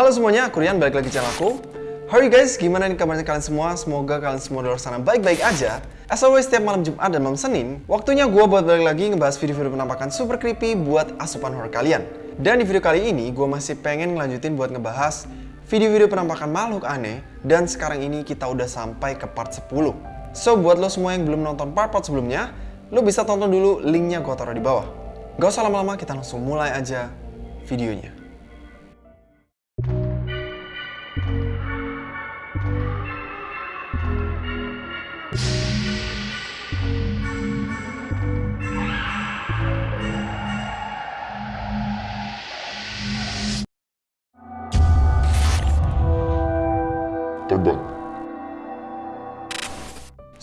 Halo semuanya, aku Rian, balik lagi channel aku. How are you guys? Gimana nih kabarnya kalian semua? Semoga kalian semua di luar sana baik-baik aja. As always, setiap malam Jumat dan malam Senin, waktunya gue buat balik lagi ngebahas video-video penampakan super creepy buat asupan horror kalian. Dan di video kali ini, gue masih pengen ngelanjutin buat ngebahas video-video penampakan makhluk aneh, dan sekarang ini kita udah sampai ke part 10. So, buat lo semua yang belum nonton part-part sebelumnya, lo bisa tonton dulu linknya gue taruh di bawah. Gak usah lama-lama, kita langsung mulai aja videonya.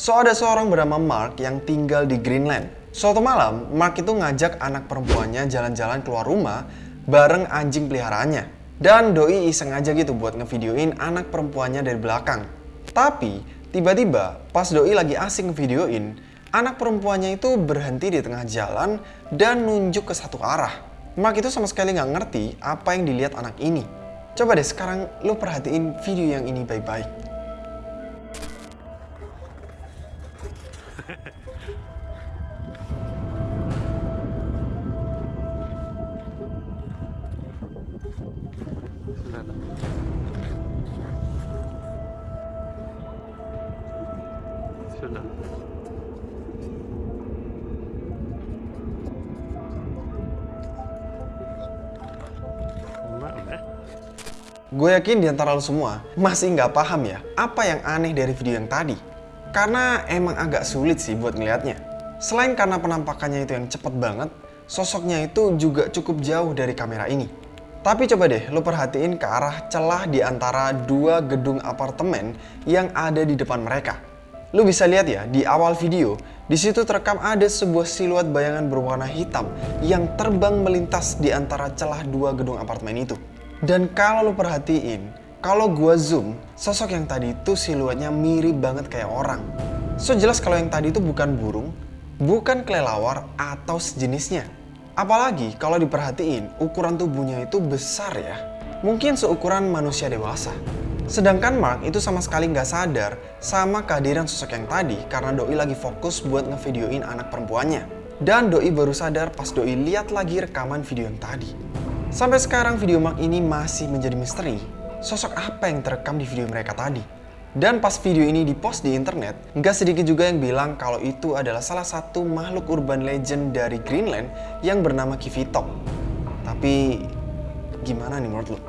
So ada seorang bernama Mark yang tinggal di Greenland. Suatu malam, Mark itu ngajak anak perempuannya jalan-jalan keluar rumah bareng anjing peliharaannya. Dan Doi iseng aja gitu buat ngevideoin anak perempuannya dari belakang. Tapi, tiba-tiba pas Doi lagi asing ngevideoin, anak perempuannya itu berhenti di tengah jalan dan nunjuk ke satu arah. Mark itu sama sekali nggak ngerti apa yang dilihat anak ini. Coba deh sekarang lo perhatiin video yang ini baik-baik. Gue yakin di antara lo semua masih nggak paham ya apa yang aneh dari video yang tadi. Karena emang agak sulit sih buat ngelihatnya. Selain karena penampakannya itu yang cepet banget, sosoknya itu juga cukup jauh dari kamera ini. Tapi coba deh lo perhatiin ke arah celah di antara dua gedung apartemen yang ada di depan mereka. Lo bisa lihat ya di awal video, di situ terekam ada sebuah siluet bayangan berwarna hitam yang terbang melintas di antara celah dua gedung apartemen itu. Dan kalau lo perhatiin, kalau gua zoom, sosok yang tadi itu siluetnya mirip banget kayak orang. So jelas kalau yang tadi itu bukan burung, bukan kelelawar atau sejenisnya. Apalagi kalau diperhatiin, ukuran tubuhnya itu besar ya. Mungkin seukuran manusia dewasa. Sedangkan Mark itu sama sekali nggak sadar sama kehadiran sosok yang tadi karena Doi lagi fokus buat ngevideoin anak perempuannya. Dan Doi baru sadar pas Doi lihat lagi rekaman video yang tadi. Sampai sekarang video Mark ini masih menjadi misteri. Sosok apa yang terekam di video mereka tadi? Dan pas video ini dipost di internet, nggak sedikit juga yang bilang kalau itu adalah salah satu makhluk urban legend dari Greenland yang bernama Kivitok. Tapi gimana nih menurut lo?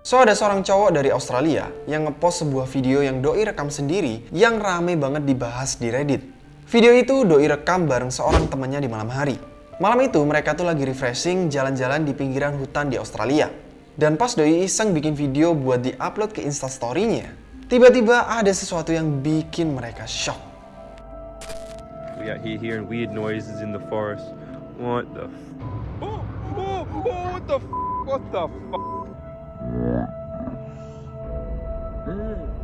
So ada seorang cowok dari Australia yang ngepost sebuah video yang Doi rekam sendiri yang rame banget dibahas di Reddit. Video itu Doi rekam bareng seorang temannya di malam hari. Malam itu mereka tuh lagi refreshing jalan-jalan di pinggiran hutan di Australia. Dan pas Doi iseng bikin video buat di-upload ke instastory-nya, tiba-tiba ada sesuatu yang bikin mereka shock. We out here hearing weird noises in the forest. What the? F- oh, oh, oh! What the? F- what the? F-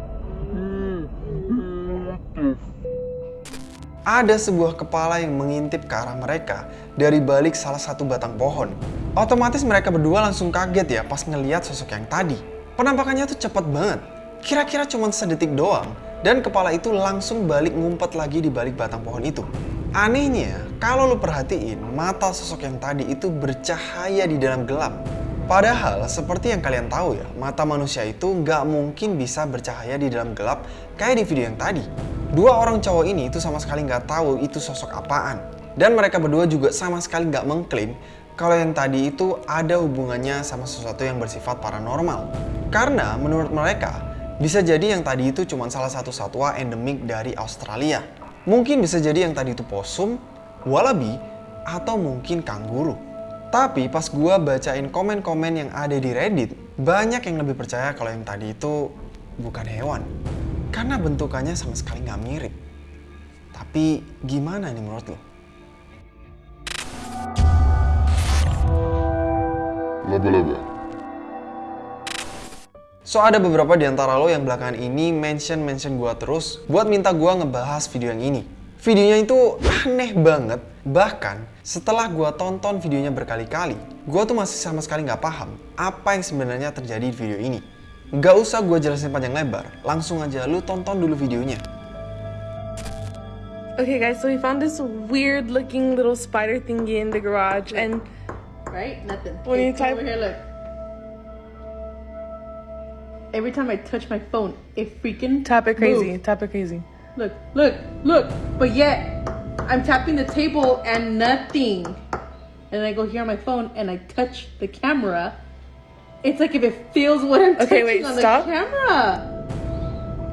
Ada sebuah kepala yang mengintip ke arah mereka dari balik salah satu batang pohon. Otomatis mereka berdua langsung kaget ya pas ngeliat sosok yang tadi. Penampakannya tuh cepet banget. Kira-kira cuma sedetik doang dan kepala itu langsung balik ngumpet lagi di balik batang pohon itu. Anehnya, kalau lu perhatiin, mata sosok yang tadi itu bercahaya di dalam gelap. Padahal, seperti yang kalian tahu ya, mata manusia itu nggak mungkin bisa bercahaya di dalam gelap kayak di video yang tadi. Dua orang cowok ini itu sama sekali nggak tahu itu sosok apaan. Dan mereka berdua juga sama sekali nggak mengklaim kalau yang tadi itu ada hubungannya sama sesuatu yang bersifat paranormal. Karena menurut mereka, bisa jadi yang tadi itu cuma salah satu satwa endemik dari Australia. Mungkin bisa jadi yang tadi itu posum, wallaby, atau mungkin kanguru. Tapi pas gua bacain komen-komen yang ada di Reddit, banyak yang lebih percaya kalau yang tadi itu bukan hewan. Karena bentukannya sama sekali nggak mirip. Tapi gimana nih menurut lo? Laba-laba. So ada beberapa di antara lo yang belakangan ini mention-mention gua terus buat minta gua ngebahas video yang ini. Videonya itu aneh banget. Bahkan setelah gue tonton videonya berkali-kali, gue tuh masih sama sekali nggak paham apa yang sebenarnya terjadi di video ini. Gak usah gue jelasin panjang lebar, langsung aja lu tonton dulu videonya. Okay, guys, so we found this weird looking little spider thingy in the garage, and Right? Nothing. When you type- over here, look. Every time I touch my phone, it freaking tap it crazy, tap it crazy. Look, look, look. But yet, I'm tapping the table and nothing. And I go here on my phone and I touch the camera. It's like if it feels what I'm Okay, touching wait, on stop. the camera.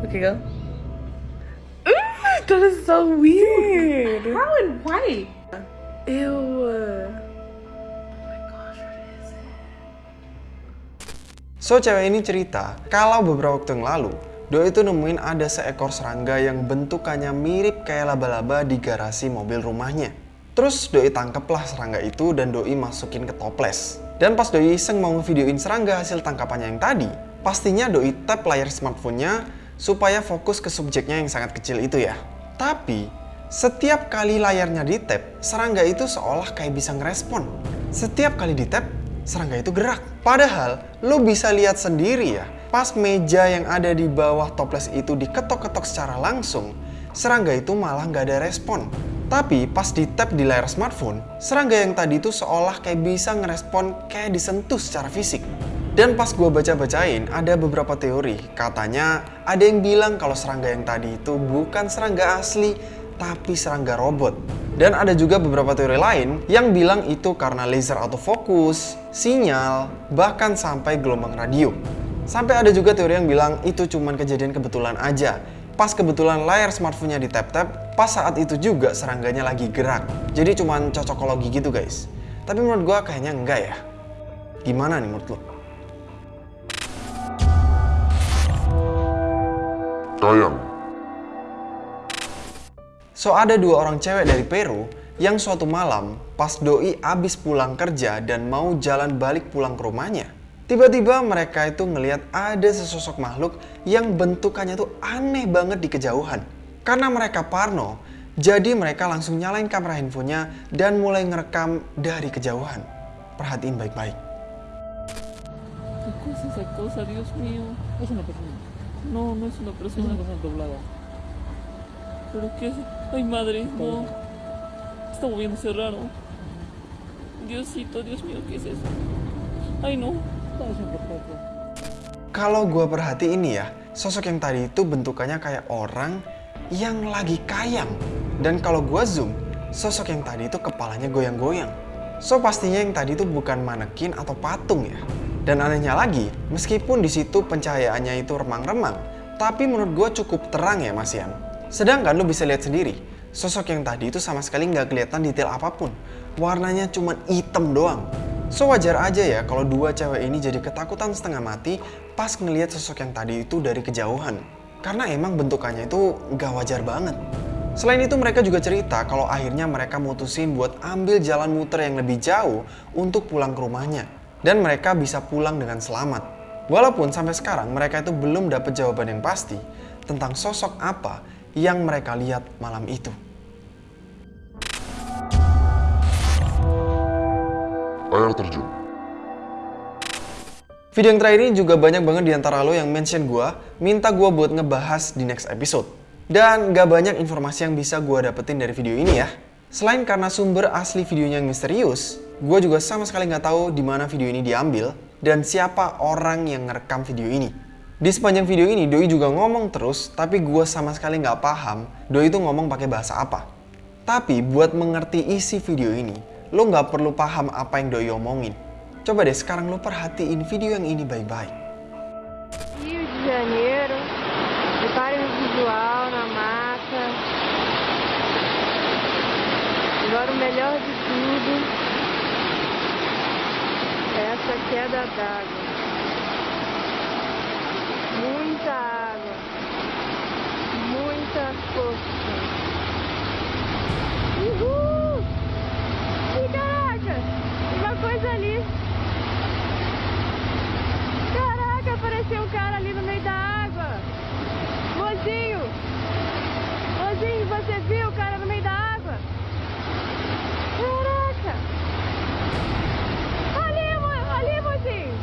Okay, go. Ooh, that is so weird. How and why? Ew. Oh my gosh, what is it? So cewek ini cerita, kalau beberapa waktu yang lalu, Doi itu nemuin ada seekor serangga yang bentukannya mirip kayak laba-laba di garasi mobil rumahnya. Terus Doi tangkeplah serangga itu dan Doi masukin ke toples. Dan pas Doi iseng mau ngevideoin serangga hasil tangkapannya yang tadi, pastinya Doi tap layar smartphone-nya supaya fokus ke subjeknya yang sangat kecil itu ya. Tapi, setiap kali layarnya di tap, serangga itu seolah kayak bisa ngerespon. Setiap kali di tap, serangga itu gerak. Padahal, lo bisa lihat sendiri ya, pas meja yang ada di bawah toples itu diketok-ketok secara langsung, serangga itu malah nggak ada respon. Tapi pas di tap di layar smartphone, serangga yang tadi itu seolah kayak bisa ngerespon kayak disentuh secara fisik. Dan pas gue baca-bacain, ada beberapa teori. Katanya ada yang bilang kalau serangga yang tadi itu bukan serangga asli, tapi serangga robot. Dan ada juga beberapa teori lain yang bilang itu karena laser autofocus, sinyal, bahkan sampai gelombang radio. Sampai ada juga teori yang bilang itu cuman kejadian kebetulan aja. Pas kebetulan layar smartphone-nya di tap-tap, pas saat itu juga serangganya lagi gerak. Jadi cuman cocokologi gitu guys. Tapi menurut gua kayaknya enggak ya. Gimana nih menurut lo? Tayang. So ada dua orang cewek dari Peru yang suatu malam pas doi abis pulang kerja dan mau jalan balik pulang ke rumahnya. Tiba-tiba mereka itu ngelihat ada sesosok makhluk yang bentukannya tuh aneh banget di kejauhan. Karena mereka parno, jadi mereka langsung nyalain kamera handphonenya dan mulai ngerekam dari kejauhan. Perhatiin baik-baik. ¿Qué cosa es esa cosa, Dios mío? Es una persona. No, no es una persona. Es una persona doblada. ¿Pero qué es? Ay, madre, no. Está moviéndose raro. Diosito, Dios mío, ¿qué es eso? Ay, no. Kalau gua perhatiin nih ya, sosok yang tadi itu bentukannya kayak orang yang lagi kayang. Dan kalau gua zoom, sosok yang tadi itu kepalanya goyang-goyang. So pastinya yang tadi itu bukan manekin atau patung ya. Dan anehnya lagi, meskipun di situ pencahayaannya itu remang-remang, tapi menurut gua cukup terang ya Mas Yan. Sedangkan lu bisa lihat sendiri, sosok yang tadi itu sama sekali nggak kelihatan detail apa pun. Warnanya cuma hitam doang. So wajar aja ya kalau dua cewek ini jadi ketakutan setengah mati pas ngelihat sosok yang tadi itu dari kejauhan. Karena emang bentukannya itu gak wajar banget. Selain itu mereka juga cerita kalau akhirnya mereka mutusin buat ambil jalan muter yang lebih jauh untuk pulang ke rumahnya. Dan mereka bisa pulang dengan selamat. Walaupun sampai sekarang mereka itu belum dapat jawaban yang pasti tentang sosok apa yang mereka lihat malam itu. Air terjun. Video yang terakhir ini juga banyak banget di antara lo yang mention gue, minta gue buat ngebahas di next episode. Dan gak banyak informasi yang bisa gue dapetin dari video ini ya. Selain karena sumber asli videonya yang misterius, gue juga sama sekali nggak tahu di mana video ini diambil dan siapa orang yang ngerekam video ini. Di sepanjang video ini, Doi juga ngomong terus, tapi gue sama sekali nggak paham Doi itu ngomong pakai bahasa apa. Tapi buat mengerti isi video ini, lo nggak perlu paham apa yang Doi omongin. Coba deh sekarang lo perhatiin video yang ini baik-baik. Rio de Janeiro, reparem o visual na mata. Agora o melhor de tudo, essa queda d'água. Muita água, muita força. mais ali. Caraca, apareceu um cara ali no meio da água. Mozinho. Mozinho, você viu o cara no meio da água? Caraca. Ali, mo ali Mozinho.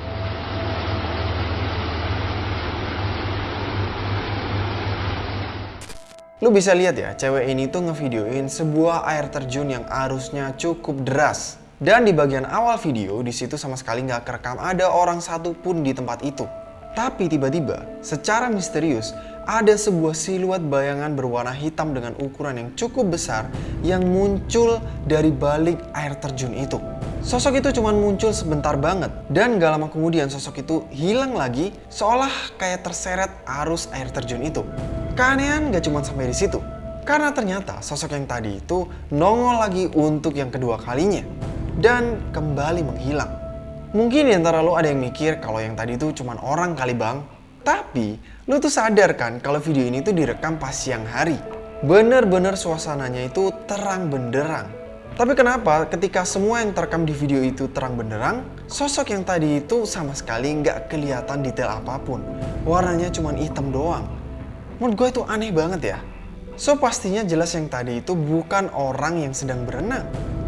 Lu bisa lihat ya, cewek ini tuh ngevideoin sebuah air terjun yang arusnya cukup deras dan di bagian awal video, di situ sama sekali nggak kerekam ada orang satu pun di tempat itu. Tapi tiba-tiba, secara misterius, ada sebuah siluet bayangan berwarna hitam dengan ukuran yang cukup besar yang muncul dari balik air terjun itu. Sosok itu cuma muncul sebentar banget dan gak lama kemudian sosok itu hilang lagi seolah kayak terseret arus air terjun itu. Keanehan gak cuma sampai di situ. Karena ternyata sosok yang tadi itu nongol lagi untuk yang kedua kalinya dan kembali menghilang. Mungkin antara lo ada yang mikir kalau yang tadi itu cuma orang kali bang. Tapi lo tuh sadar kan kalau video ini tuh direkam pas siang hari. Bener-bener suasananya itu terang benderang. Tapi kenapa ketika semua yang terekam di video itu terang benderang, sosok yang tadi itu sama sekali nggak kelihatan detail apa pun. Warnanya cuma hitam doang. Menurut gue itu aneh banget ya. So pastinya jelas yang tadi itu bukan orang yang sedang berenang.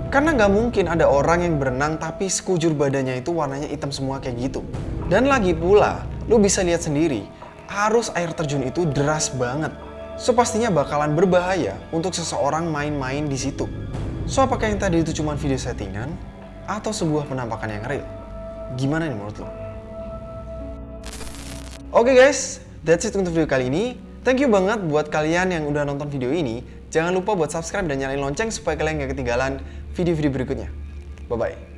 Karena nggak mungkin ada orang yang berenang tapi sekujur badannya itu warnanya hitam semua kayak gitu. Dan lagi pula, lu bisa lihat sendiri, arus air terjun itu deras banget. So pastinya bakalan berbahaya untuk seseorang main-main di situ. So apakah yang tadi itu cuma video settingan atau sebuah penampakan yang real? Gimana nih menurut lo? Oke guys, that's it untuk video kali ini. Thank you banget buat kalian yang udah nonton video ini. Jangan lupa buat subscribe dan nyalain lonceng supaya kalian gak ketinggalan video-video berikutnya. Bye-bye.